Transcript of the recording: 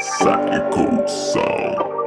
Psychical song.